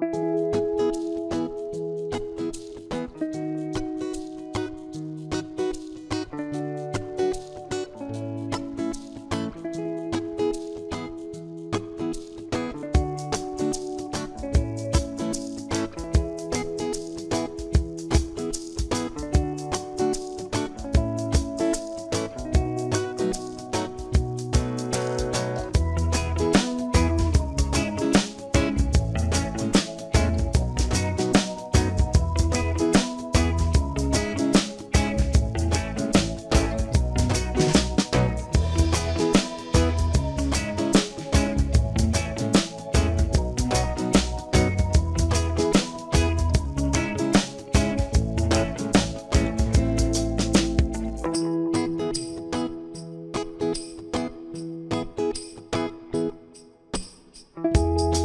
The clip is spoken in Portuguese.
Música Música